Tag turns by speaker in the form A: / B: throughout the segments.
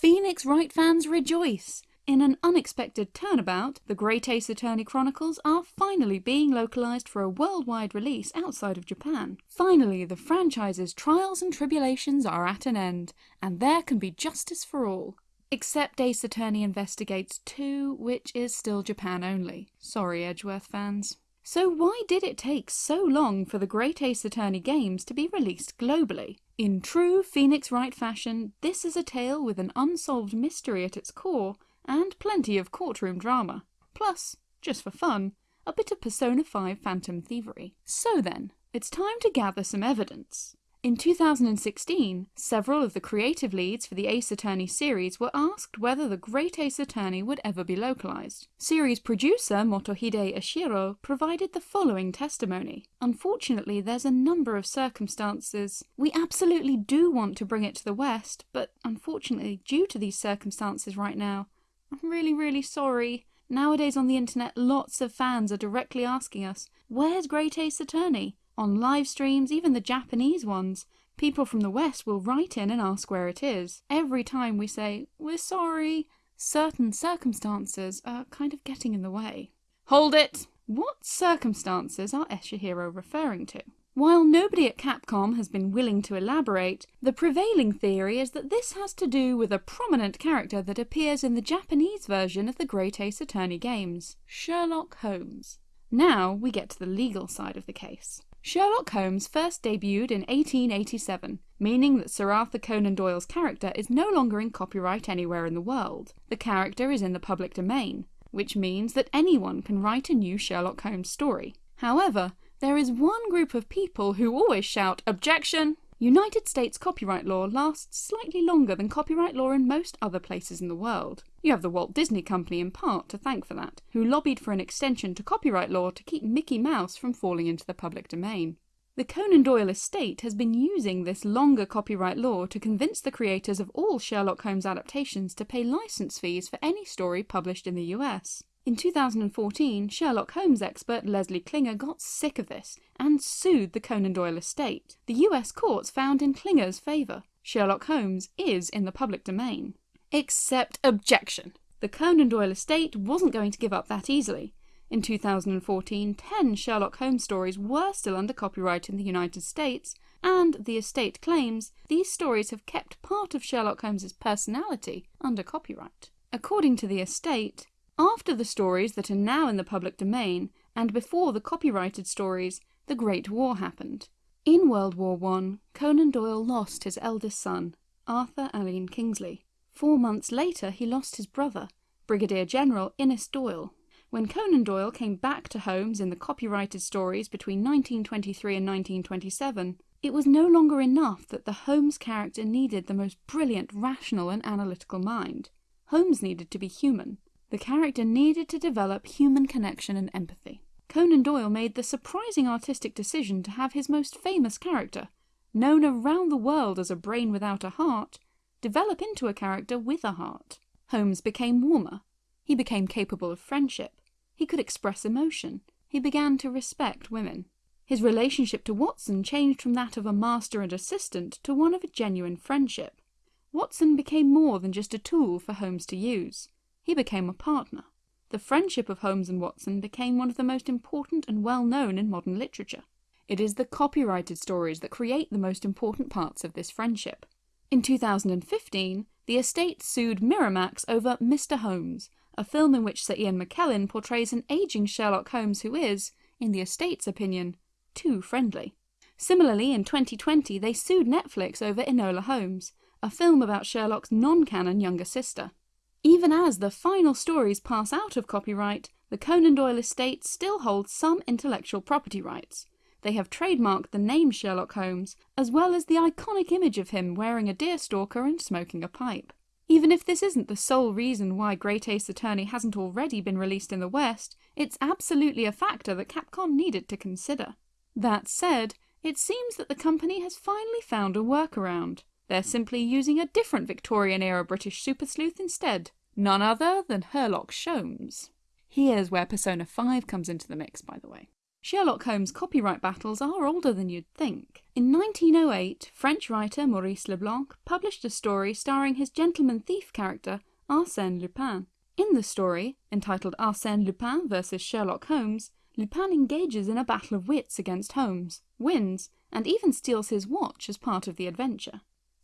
A: Phoenix Wright fans rejoice! In an unexpected turnabout, the Great Ace Attorney Chronicles are finally being localised for a worldwide release outside of Japan. Finally, the franchise's trials and tribulations are at an end, and there can be justice for all. Except Ace Attorney Investigates 2, which is still Japan only. Sorry Edgeworth fans. So why did it take so long for the Great Ace Attorney games to be released globally? In true Phoenix Wright fashion, this is a tale with an unsolved mystery at its core, and plenty of courtroom drama. Plus, just for fun, a bit of Persona 5 Phantom Thievery. So then, it's time to gather some evidence. In 2016, several of the creative leads for the Ace Attorney series were asked whether the Great Ace Attorney would ever be localised. Series producer Motohide Eshiro provided the following testimony. Unfortunately, there's a number of circumstances. We absolutely do want to bring it to the West, but unfortunately, due to these circumstances right now, I'm really, really sorry. Nowadays on the internet, lots of fans are directly asking us, where's Great Ace Attorney? On live streams, even the Japanese ones, people from the West will write in and ask where it is. Every time we say, we're sorry, certain circumstances are kind of getting in the way. Hold it! What circumstances are Eshiro referring to? While nobody at Capcom has been willing to elaborate, the prevailing theory is that this has to do with a prominent character that appears in the Japanese version of the Great Ace Attorney games, Sherlock Holmes. Now we get to the legal side of the case. Sherlock Holmes first debuted in 1887, meaning that Sir Arthur Conan Doyle's character is no longer in copyright anywhere in the world. The character is in the public domain, which means that anyone can write a new Sherlock Holmes story. However, there is one group of people who always shout, objection! United States copyright law lasts slightly longer than copyright law in most other places in the world. You have the Walt Disney Company in part to thank for that, who lobbied for an extension to copyright law to keep Mickey Mouse from falling into the public domain. The Conan Doyle estate has been using this longer copyright law to convince the creators of all Sherlock Holmes adaptations to pay license fees for any story published in the US. In 2014, Sherlock Holmes expert Leslie Klinger got sick of this and sued the Conan Doyle estate. The US courts found in Klinger's favour. Sherlock Holmes is in the public domain. Except objection. The Conan Doyle estate wasn't going to give up that easily. In 2014, 10 Sherlock Holmes stories were still under copyright in the United States, and the estate claims these stories have kept part of Sherlock Holmes's personality under copyright. According to the estate, after the stories that are now in the public domain, and before the copyrighted stories, the Great War happened. In World War I, Conan Doyle lost his eldest son, Arthur Alleyne Kingsley. Four months later he lost his brother, Brigadier General Innes Doyle. When Conan Doyle came back to Holmes in the copyrighted stories between 1923 and 1927, it was no longer enough that the Holmes character needed the most brilliant rational and analytical mind. Holmes needed to be human. The character needed to develop human connection and empathy. Conan Doyle made the surprising artistic decision to have his most famous character, known around the world as a brain without a heart, develop into a character with a heart. Holmes became warmer. He became capable of friendship. He could express emotion. He began to respect women. His relationship to Watson changed from that of a master and assistant to one of a genuine friendship. Watson became more than just a tool for Holmes to use he became a partner. The friendship of Holmes and Watson became one of the most important and well known in modern literature. It is the copyrighted stories that create the most important parts of this friendship. In 2015, the estate sued Miramax over Mr. Holmes, a film in which Sir Ian McKellen portrays an aging Sherlock Holmes who is, in the estate's opinion, too friendly. Similarly, in 2020, they sued Netflix over Enola Holmes, a film about Sherlock's non-canon younger sister. Even as the final stories pass out of copyright, the Conan Doyle estate still holds some intellectual property rights. They have trademarked the name Sherlock Holmes, as well as the iconic image of him wearing a deerstalker and smoking a pipe. Even if this isn't the sole reason why Great Ace Attorney hasn't already been released in the West, it's absolutely a factor that Capcom needed to consider. That said, it seems that the company has finally found a workaround. They're simply using a different Victorian-era British super sleuth instead. None other than Herlock Sholmes. Here's where Persona 5 comes into the mix, by the way. Sherlock Holmes copyright battles are older than you'd think. In 1908, French writer Maurice Leblanc published a story starring his gentleman thief character Arsène Lupin. In the story, entitled Arsène Lupin vs Sherlock Holmes, Lupin engages in a battle of wits against Holmes, wins, and even steals his watch as part of the adventure.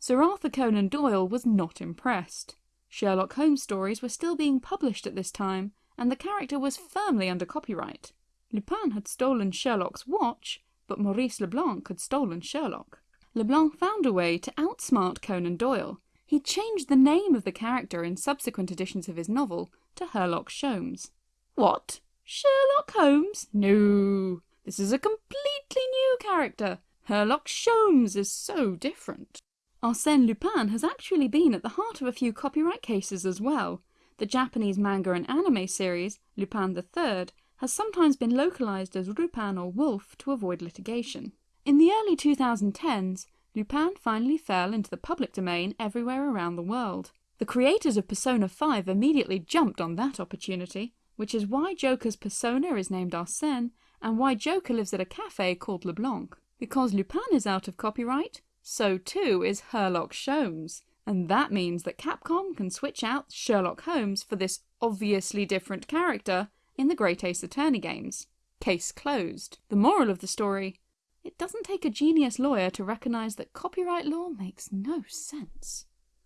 A: Sir Arthur Conan Doyle was not impressed. Sherlock Holmes stories were still being published at this time, and the character was firmly under copyright. Lupin had stolen Sherlock's watch, but Maurice Leblanc had stolen Sherlock. Leblanc found a way to outsmart Conan Doyle. He changed the name of the character in subsequent editions of his novel to Herlock Sholmes. What? Sherlock Holmes? No, this is a completely new character. Herlock Sholmes is so different. Arsène Lupin has actually been at the heart of a few copyright cases as well. The Japanese manga and anime series, Lupin III, has sometimes been localised as Lupin or Wolf to avoid litigation. In the early 2010s, Lupin finally fell into the public domain everywhere around the world. The creators of Persona 5 immediately jumped on that opportunity, which is why Joker's persona is named Arsène and why Joker lives at a cafe called Leblanc. Because Lupin is out of copyright, so too is Herlock Sholmes, and that means that Capcom can switch out Sherlock Holmes for this obviously different character in the Great Ace Attorney games. Case closed. The moral of the story, it doesn't take a genius lawyer to recognise that copyright law makes no sense.